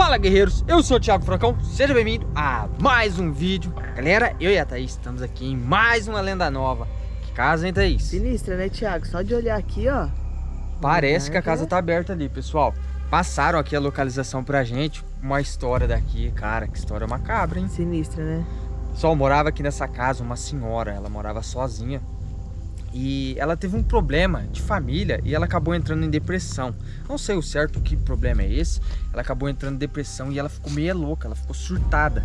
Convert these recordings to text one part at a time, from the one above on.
Fala guerreiros, eu sou o Thiago Fracão, seja bem-vindo a mais um vídeo. Galera, eu e a Thaís estamos aqui em mais uma lenda nova. Que casa, hein Thaís? Sinistra, né Thiago? Só de olhar aqui, ó. Parece que a casa tá aberta ali, pessoal. Passaram aqui a localização pra gente. Uma história daqui, cara, que história macabra, hein? Sinistra, né? Só morava aqui nessa casa uma senhora, ela morava sozinha e ela teve um problema de família e ela acabou entrando em depressão. Não sei o certo que problema é esse. Ela acabou entrando em depressão e ela ficou meio louca, ela ficou surtada.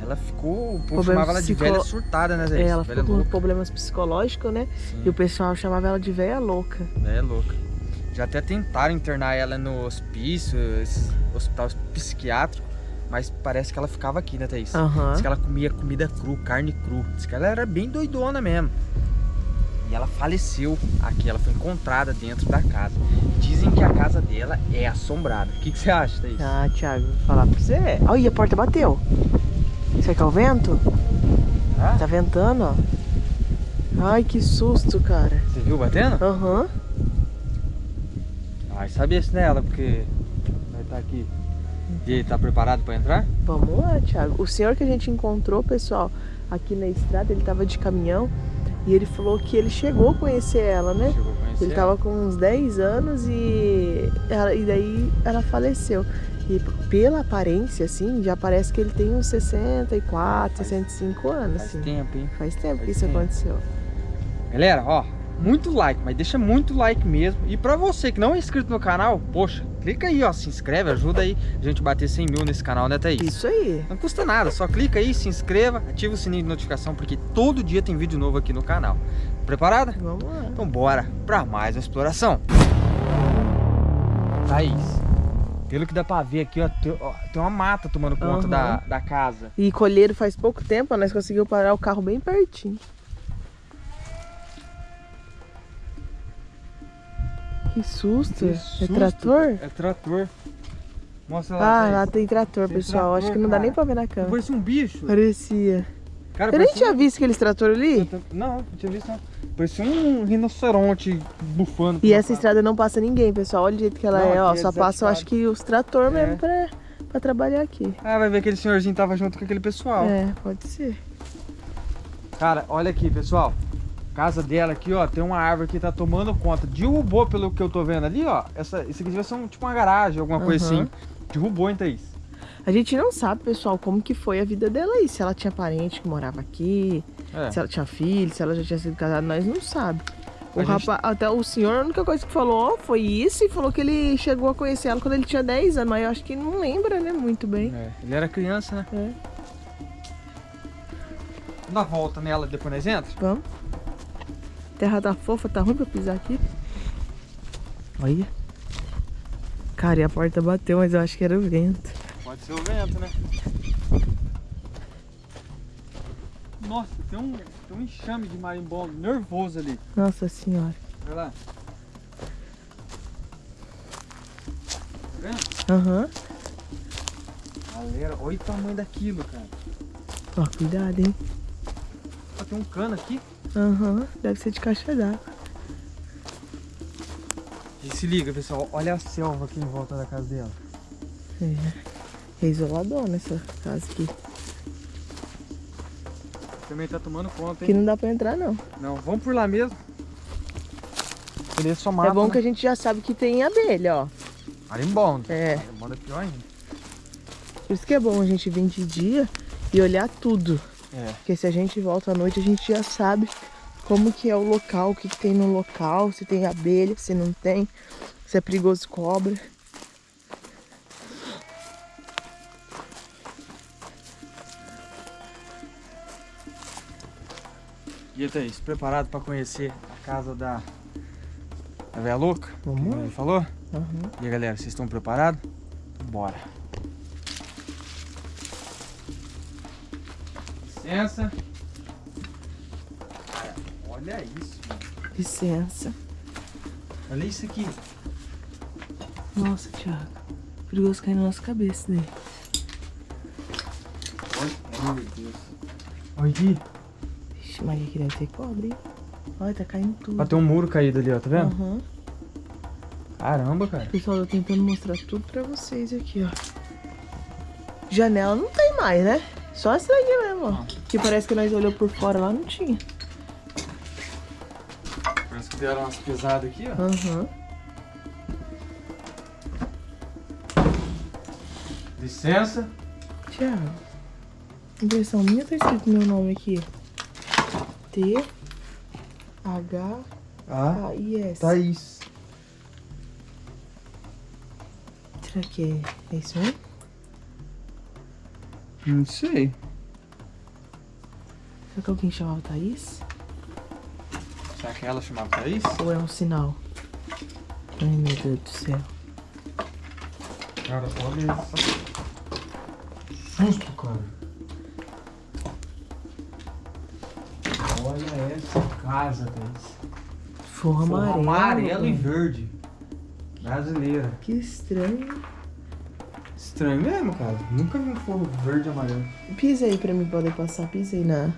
Ela ficou, o povo chamava ela de psico... velha surtada, né, Zé? É, ela velha ficou louca. com problemas psicológicos, né? Sim. E o pessoal chamava ela de velha louca. Velha louca. Já até tentaram internar ela no hospício, hospital psiquiátrico, mas parece que ela ficava aqui, né, Thaís? Uhum. Diz que ela comia comida cru, carne cru. Diz que ela era bem doidona mesmo. E ela faleceu aqui, ela foi encontrada dentro da casa. Dizem que a casa dela é assombrada. O que, que você acha disso? Ah, Thiago, vou falar pra você. Olha, a porta bateu. Isso aqui é o vento? Ah? Tá ventando, ó. Ai, que susto, cara. Você viu batendo? Aham. Uhum. Ai, sabia se nela, porque vai estar tá aqui. E tá preparado para entrar? Vamos lá, Thiago. O senhor que a gente encontrou, pessoal, aqui na estrada, ele tava de caminhão. E ele falou que ele chegou a conhecer ela, né? Chegou a conhecer ele tava com uns 10 anos e, ela, e daí ela faleceu. E pela aparência, assim, já parece que ele tem uns 64, faz, 65 anos. Faz assim. tempo, hein? Faz tempo faz que isso tempo. aconteceu. Galera, ó, muito like, mas deixa muito like mesmo. E pra você que não é inscrito no canal, poxa, clica aí, ó, se inscreve, ajuda aí a gente bater 100 mil nesse canal, né, Thaís? Isso aí. Não custa nada, só clica aí, se inscreva, ativa o sininho de notificação, porque todo dia tem vídeo novo aqui no canal. Preparada? Vamos lá. Então bora pra mais uma exploração. Thaís, pelo que dá pra ver aqui, ó, tem, uma mata tomando conta uhum. da, da casa. E colheiro faz pouco tempo, nós conseguimos parar o carro bem pertinho. Que susto. Que é susto. É trator? É trator. Mostra lá. Ah, lá tem trator, tem pessoal. Trator, Acho que não cara. dá nem pra ver na câmera. Parecia um bicho. Parecia. Cara, Eu nem tinha um... visto aqueles trator ali. Não, não tinha visto não. Parecia um rinoceronte bufando. E essa cara. estrada não passa ninguém, pessoal. Olha o jeito que ela não, é, ó. É só passa, eu acho que os trator é. mesmo pra, pra trabalhar aqui. Ah, vai ver que aquele senhorzinho tava junto com aquele pessoal. É, pode ser. Cara, olha aqui, pessoal casa dela aqui, ó, tem uma árvore que tá tomando conta. Derrubou, pelo que eu tô vendo ali, ó. Essa, isso aqui devia ser um, tipo uma garagem, alguma uhum. coisa assim. Derrubou, hein, Thaís? A gente não sabe, pessoal, como que foi a vida dela aí. Se ela tinha parente que morava aqui, é. se ela tinha filho, se ela já tinha sido casada, nós não sabe. O rapaz, até o senhor, a única coisa que falou foi isso e falou que ele chegou a conhecer ela quando ele tinha 10 anos, mas eu acho que não lembra, né, muito bem. É, ele era criança, né? É. Dá volta nela depois nós entra? Vamos terra tá fofa, tá ruim pra pisar aqui. Olha. Cara, e a porta bateu, mas eu acho que era o vento. Pode ser o vento, né? Nossa, tem um, tem um enxame de marimbondo nervoso ali. Nossa senhora. Olha lá. Tá vendo? Aham. Uhum. Galera, olha o tamanho daquilo, cara. Ó, cuidado, hein. Tem um cano aqui. Aham, uhum, deve ser de caixa d'água. E se liga, pessoal, olha a selva aqui em volta da casa dela. É, é isolador nessa casa aqui. Também tá tomando conta, hein? Aqui não dá pra entrar, não. Não, vamos por lá mesmo. Ele é só mata, É bom né? que a gente já sabe que tem abelha, ó. Marimbondo. É. Marimbondo é pior ainda. Por isso que é bom a gente vir de dia e olhar tudo. É. Porque se a gente volta à noite, a gente já sabe como que é o local, o que, que tem no local, se tem abelha, se não tem, se é perigoso cobra. E aí, Thaís, preparado para conhecer a casa da, da Véia Louca? Vamos. Falou? Uhum. E aí, galera, vocês estão preparados? Bora. Licença. Cara, olha isso. Mano. Licença. Olha isso aqui. Nossa, Thiago. Perigoso cair na nossa cabeça daí. Olha, meu Deus. Olha aqui. Vixe, Maria, aqui deve ter cobre, hein? Olha, tá caindo tudo. Ó, tem um muro caído ali, ó, tá vendo? Uhum. Caramba, cara. Pessoal, eu tô tentando mostrar tudo pra vocês aqui, ó. Janela não tem mais, né? Só essa daqui mesmo, ó. Que parece que nós olhamos por fora lá, não tinha. Parece que deram umas pesadas aqui, ó. Aham. Uhum. Licença. Tiago. Impressão minha tá escrito meu nome aqui. T H A I S. Thaís. Será que é, é isso mesmo? Não sei. Será que alguém chamava Thaís? Será que ela chamava Thaís? Ou é um sinal? Ai meu Deus do céu. Cara, olha isso. Susto, cara. Olha essa casa, Thaís. Forro amarelo. amarelo e verde. Brasileira. Que estranho. Estranho mesmo, cara. Nunca vi um forro verde e amarelo. Pisa aí pra mim poder passar. Pisa aí na...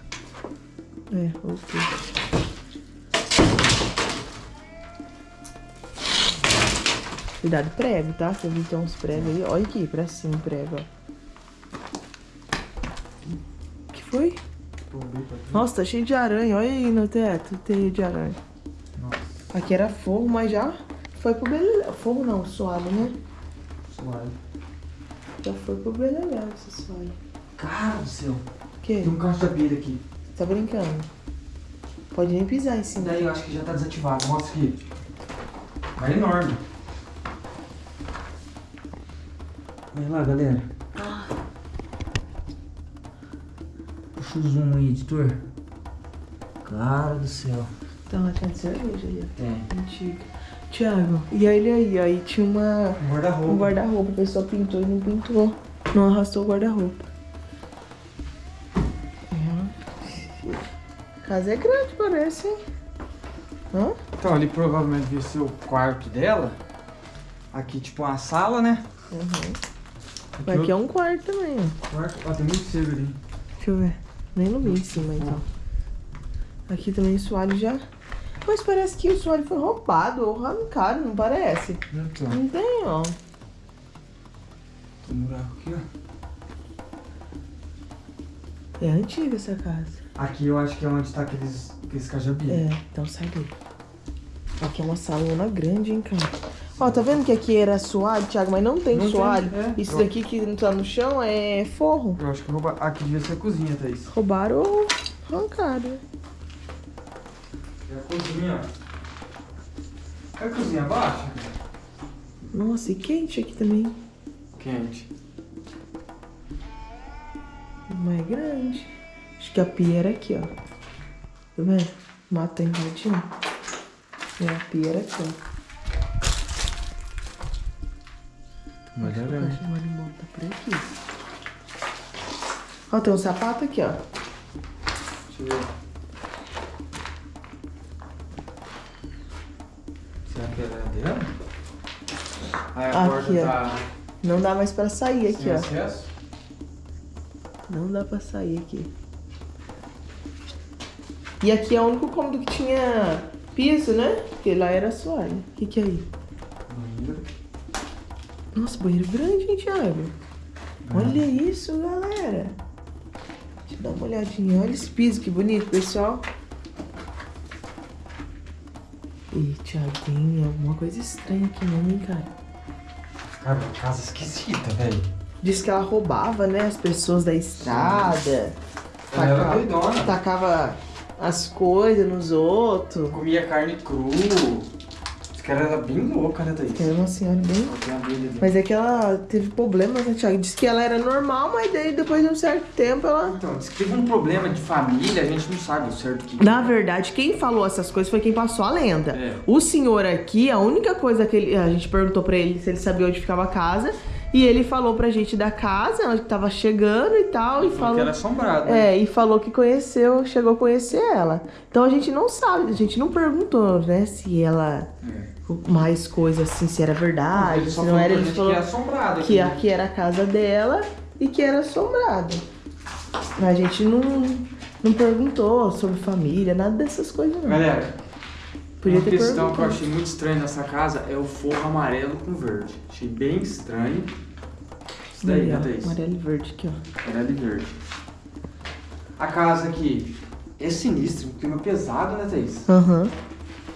É, ok. Cuidado prego, tá? Você viu que tem uns pregos aí. Olha aqui, pra cima prego, ó. O que foi? Nossa, tá cheio de aranha. Olha aí no teto, teia de aranha. Nossa. Aqui era forro, mas já foi pro beleléu. Forro não, suave, né? Suave. Já foi pro beleléu esse suave. Cara do céu. O quê? Tem um carro de abelha aqui. Tá brincando? Pode nem pisar em cima. Daí eu acho que já tá desativado. Mostra aqui. É enorme. Olha lá, galera. Puxa o zoom aí, editor. Cara do céu. Tem uma latinha de cerveja aí, ó. Tem. Antiga. Tiago, e aí aí, aí tinha uma... Um guarda-roupa. Um guarda-roupa, a pessoa pintou e não pintou. Não arrastou o guarda-roupa. Casa é grande, parece, hein? Hã? Então, ali provavelmente devia ser o quarto dela. Aqui, tipo, uma sala, né? Uhum. Aqui, aqui é um quarto também, ó. Quarto? Ó, tem muito cedo ali. Deixa eu ver. Nem no meio em cima, então. Aqui também o soalho já... Mas parece que o soalho foi roubado ou arrancado, não parece? Então. Não tem, ó. Tem um buraco aqui, ó. É antiga essa casa. Aqui eu acho que é onde tá aqueles, aqueles. É, então sai daí. Aqui é uma salona grande, hein, cara. Ó, tá vendo que aqui era soalho, Thiago? Mas não tem não soalho. Tem, é. Isso daqui que não tá no chão é forro. Eu acho que roubaram. Aqui devia ser a cozinha, Thaís. Roubaram ou arrancaram. É a cozinha, ó. É a cozinha abaixo? Nossa, e quente aqui também. Quente. Mas é grande. Acho que a pia era aqui, ó. Tá vendo? Mata invadindo. E a pia era aqui, ó. É grande. O animal tá por aqui. Ó, tem um sapato aqui, ó. Deixa eu ver. Será que é dela? Aí a aqui, porta tá... Não dá mais pra sair aqui, Sem ó. Acesso? Não dá pra sair aqui. E aqui é o único cômodo que tinha piso, né? Porque lá era soalho. O que que é aí? Banheiro. Nossa, banheiro grande, hein, Thiago? Ah. Olha isso, galera. Deixa eu dar uma olhadinha. Olha esse piso, que bonito, pessoal. Ih, Thiago, tem alguma coisa estranha aqui mesmo, hein, cara? Cara, uma casa esquisita, velho. Diz que ela roubava, né, as pessoas da estrada. Ela era doidona. Tacava as coisas nos outros. Comia carne cru. Esse cara era bem louca, né, Thaís? Era uma senhora bem... Mas é que ela teve problemas, né, Thiago? Disse que ela era normal, mas daí depois de um certo tempo ela... Então, disse que teve um problema de família, a gente não sabe o certo que... Na verdade, quem falou essas coisas foi quem passou a lenda. É. O senhor aqui, a única coisa que ele... A gente perguntou pra ele se ele sabia onde ficava a casa... E ele falou pra gente da casa, onde tava chegando e tal. E falou que era assombrado. Né? É, e falou que conheceu, chegou a conhecer ela. Então a gente não sabe, a gente não perguntou, né, se ela. É. Mais coisas assim, se era verdade, se não era. Ele falou que, assombrado que aqui era a casa dela e que era assombrado. A gente não, não perguntou sobre família, nada dessas coisas não. Galera, Podia uma questão que eu achei muito estranha nessa casa é o forro amarelo com verde. Achei bem estranho. Isso daí, Aí, ó, Thaís? Amarelo e verde aqui, ó. Amarelo e verde. A casa aqui é sinistra, um clima pesado, né, Thaís? Aham.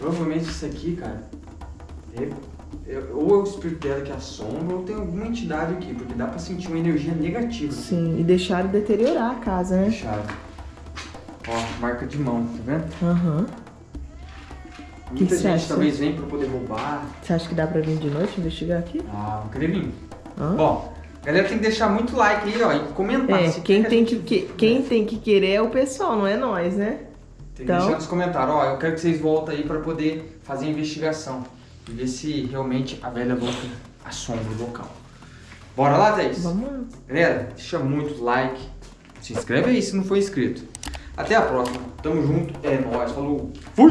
Provavelmente isso aqui, cara, é, é- ou é o espírito dela que assombra, ou tem alguma entidade aqui, porque dá pra sentir uma energia negativa. Sim, e deixaram deteriorar a casa, né? Fechado. Ó, marca de mão, tá vendo? Aham. Muita que gente acha? talvez vem pra poder roubar. Você acha que dá pra vir de noite investigar aqui? Ah, vou querer vir. Bom, galera tem que deixar muito like aí, ó, e comentar. É, quem tem que, que- quem tem que querer é o pessoal, não é nós, né? Tem que Então- deixar nos comentários, ó, eu quero que vocês voltem aí pra poder fazer a investigação. E ver se realmente a velha louca assombra o local. Bora lá, Thaís? Vamos lá. Galera, deixa muito like. Se inscreve aí se não for inscrito. Até a próxima. Tamo junto. É nóis. Falou. Fui!